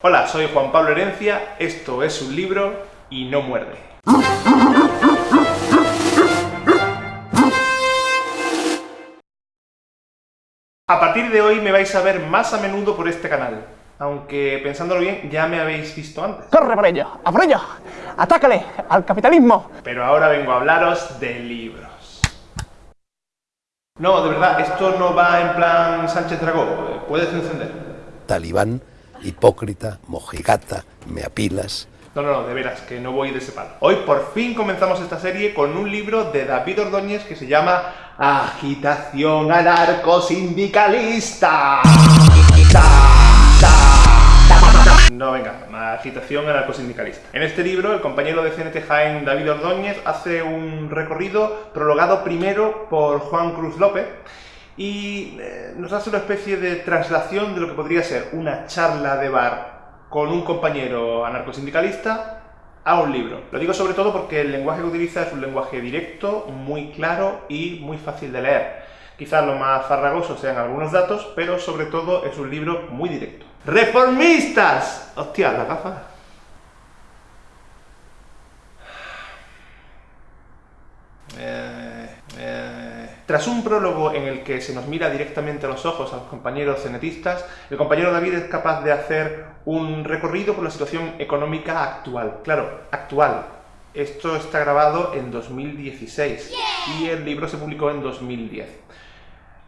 Hola, soy Juan Pablo Herencia, esto es un libro y no muerde. A partir de hoy me vais a ver más a menudo por este canal, aunque pensándolo bien ya me habéis visto antes. ¡Corre por ello! ¡A por ello! ¡Atácale al capitalismo! Pero ahora vengo a hablaros de libros. No, de verdad, esto no va en plan Sánchez Dragó, puedes encender. talibán, hipócrita, mojigata, me apilas. No, no, no, de veras, que no voy de ese palo. Hoy por fin comenzamos esta serie con un libro de David Ordóñez que se llama Agitación anarcosindicalista. No, venga, agitación anarcosindicalista. En este libro, el compañero de CNT Jaén, David Ordóñez, hace un recorrido prologado primero por Juan Cruz López y eh, nos hace una especie de traslación de lo que podría ser una charla de bar con un compañero anarcosindicalista a un libro. Lo digo sobre todo porque el lenguaje que utiliza es un lenguaje directo, muy claro y muy fácil de leer. Quizás lo más farragoso sean algunos datos, pero sobre todo es un libro muy directo. ¡Reformistas! Hostia, la gafa. Eh, eh. Tras un prólogo en el que se nos mira directamente a los ojos a los compañeros cenetistas, el compañero David es capaz de hacer un recorrido por la situación económica actual. Claro, actual. Esto está grabado en 2016 y el libro se publicó en 2010.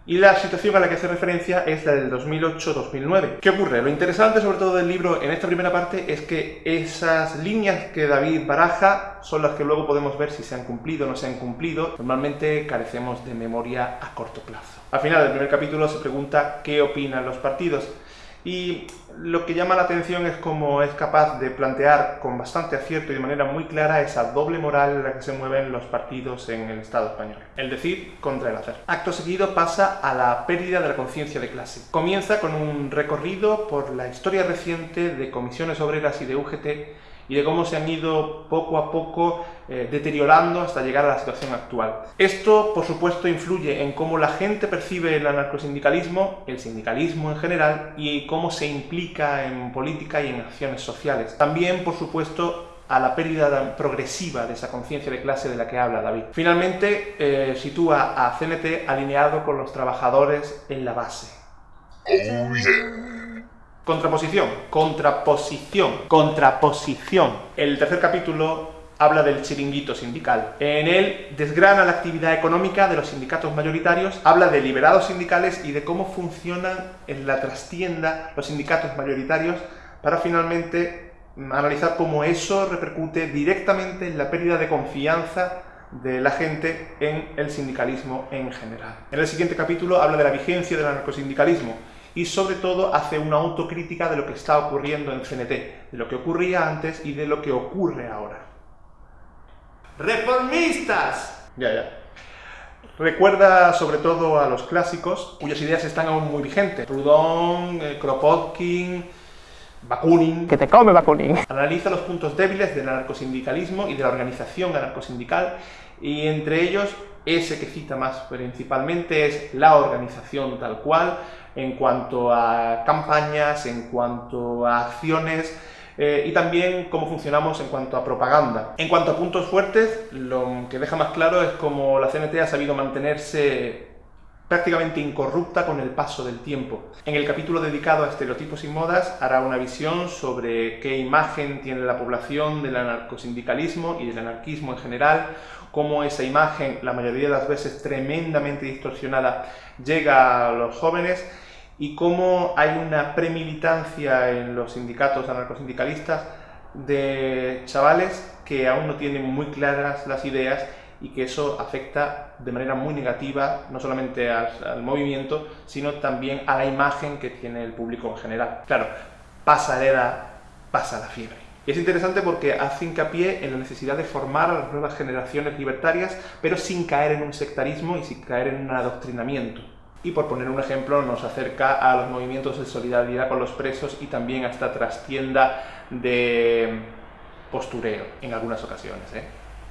Y la situación a la que hace referencia es la del 2008-2009. ¿Qué ocurre? Lo interesante sobre todo del libro en esta primera parte es que esas líneas que David baraja son las que luego podemos ver si se han cumplido o no se han cumplido. Normalmente carecemos de memoria a corto plazo. Al final del primer capítulo se pregunta qué opinan los partidos. Y lo que llama la atención es cómo es capaz de plantear con bastante acierto y de manera muy clara esa doble moral en la que se mueven los partidos en el Estado español. El decir contra el hacer. Acto seguido pasa a la pérdida de la conciencia de clase. Comienza con un recorrido por la historia reciente de comisiones obreras y de UGT y de cómo se han ido poco a poco eh, deteriorando hasta llegar a la situación actual. Esto, por supuesto, influye en cómo la gente percibe el anarcosindicalismo, el sindicalismo en general, y cómo se implica en política y en acciones sociales. También, por supuesto, a la pérdida progresiva de esa conciencia de clase de la que habla David. Finalmente, eh, sitúa a CNT alineado con los trabajadores en la base. Contraposición, contraposición, contraposición. El tercer capítulo habla del chiringuito sindical. En él desgrana la actividad económica de los sindicatos mayoritarios, habla de liberados sindicales y de cómo funcionan en la trastienda los sindicatos mayoritarios para finalmente analizar cómo eso repercute directamente en la pérdida de confianza de la gente en el sindicalismo en general. En el siguiente capítulo habla de la vigencia del anarcosindicalismo y sobre todo hace una autocrítica de lo que está ocurriendo en CNT, de lo que ocurría antes y de lo que ocurre ahora. ¡Reformistas! Ya, ya. Recuerda sobre todo a los clásicos, cuyas ideas están aún muy vigentes. Proudhon, eh, Kropotkin, Bakunin. ¡Que te come, Bakunin! Analiza los puntos débiles del anarcosindicalismo y de la organización anarcosindical y entre ellos ese que cita más principalmente es la organización tal cual, en cuanto a campañas, en cuanto a acciones, eh, y también cómo funcionamos en cuanto a propaganda. En cuanto a puntos fuertes, lo que deja más claro es cómo la CNT ha sabido mantenerse prácticamente incorrupta con el paso del tiempo. En el capítulo dedicado a estereotipos y modas hará una visión sobre qué imagen tiene la población del anarcosindicalismo y del anarquismo en general, cómo esa imagen, la mayoría de las veces tremendamente distorsionada, llega a los jóvenes y cómo hay una premilitancia en los sindicatos anarcosindicalistas de chavales que aún no tienen muy claras las ideas y que eso afecta de manera muy negativa no solamente al, movimiento, sino también a la imagen que tiene el público en general. Claro, pasa la edad, pasa la fiebre. Y es interesante porque hace hincapié en la necesidad de formar a las nuevas generaciones libertarias, pero sin caer en un sectarismo y sin caer en un adoctrinamiento. Y por poner un ejemplo, nos acerca a los movimientos de solidaridad con los presos y también a esta trastienda de postureo en algunas ocasiones. ¿eh?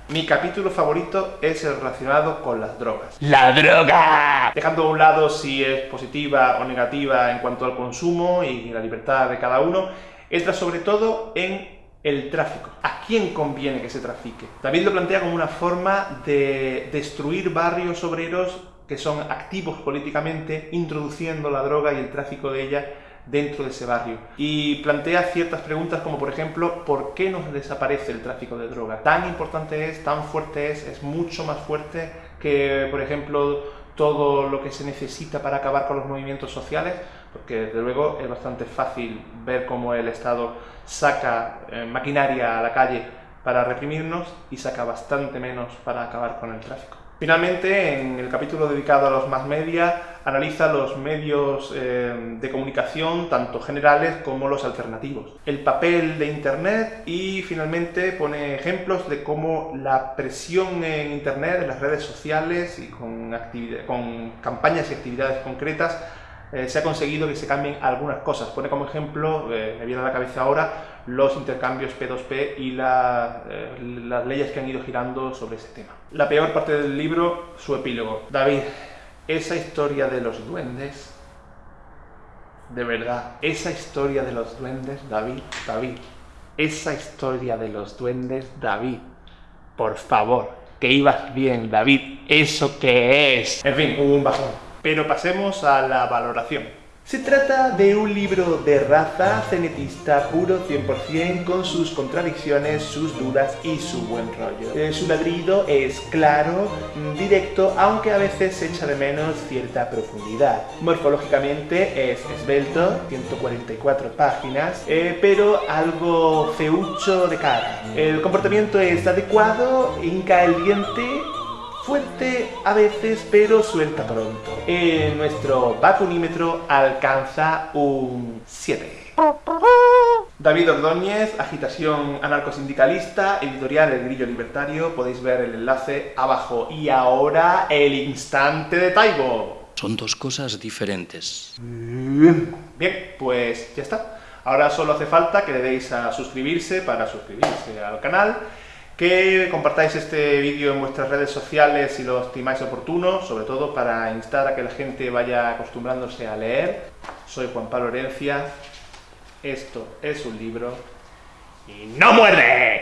Mi capítulo favorito es el relacionado con las drogas. ¡La droga! Dejando a un lado si es positiva o negativa en cuanto al consumo y la libertad de cada uno, entra sobre todo en el tráfico. ¿A quién conviene que se trafique? David lo plantea como una forma de destruir barrios obreros que son activos políticamente, introduciendo la droga y el tráfico de ella dentro de ese barrio. Y plantea ciertas preguntas como por ejemplo, ¿por qué nos desaparece el tráfico de droga? Tan importante es, tan fuerte es, es mucho más fuerte que por ejemplo todo lo que se necesita para acabar con los movimientos sociales, porque desde luego es bastante fácil ver cómo el Estado saca eh, maquinaria a la calle para reprimirnos y saca bastante menos para acabar con el tráfico. Finalmente, en el capítulo dedicado a los más media, analiza los medios eh, de comunicación, tanto generales como los alternativos, el papel de Internet y finalmente pone ejemplos de cómo la presión en Internet, en las redes sociales y con, con campañas y actividades concretas eh, se ha conseguido que se cambien algunas cosas. Pone como ejemplo, eh, me viene a la cabeza ahora, los intercambios P2P y eh, las leyes que han ido girando sobre ese tema. La peor parte del libro, su epílogo. David, esa historia de los duendes, de verdad, esa historia de los duendes, David, David, esa historia de los duendes, David, por favor, que ibas bien, David, ¿eso qué es? En fin, hubo un bajón. Pero pasemos a la valoración. Se trata de un libro de raza cenetista puro 100% con sus contradicciones, sus dudas y su buen rollo. Eh, su ladrido es claro, directo, aunque a veces echa de menos cierta profundidad. Morfológicamente es esbelto, 144 páginas, eh, pero algo feucho de cara. El comportamiento es adecuado, hinca el diente fuerte a veces, pero suelta pronto. Eh, nuestro vacunímetro alcanza un 7. David Ordóñez, Agitación Anarcosindicalista, editorial El Grillo Libertario, podéis ver el enlace abajo. Y ahora, el instante de Taibo. Son dos cosas diferentes. Bien, pues ya está. Ahora solo hace falta que le deis a suscribirse para suscribirse al canal que compartáis este vídeo en vuestras redes sociales si lo estimáis oportuno, sobre todo para instar a que la gente vaya acostumbrándose a leer. Soy Juan Pablo Herencia, esto es un libro y ¡no muerde!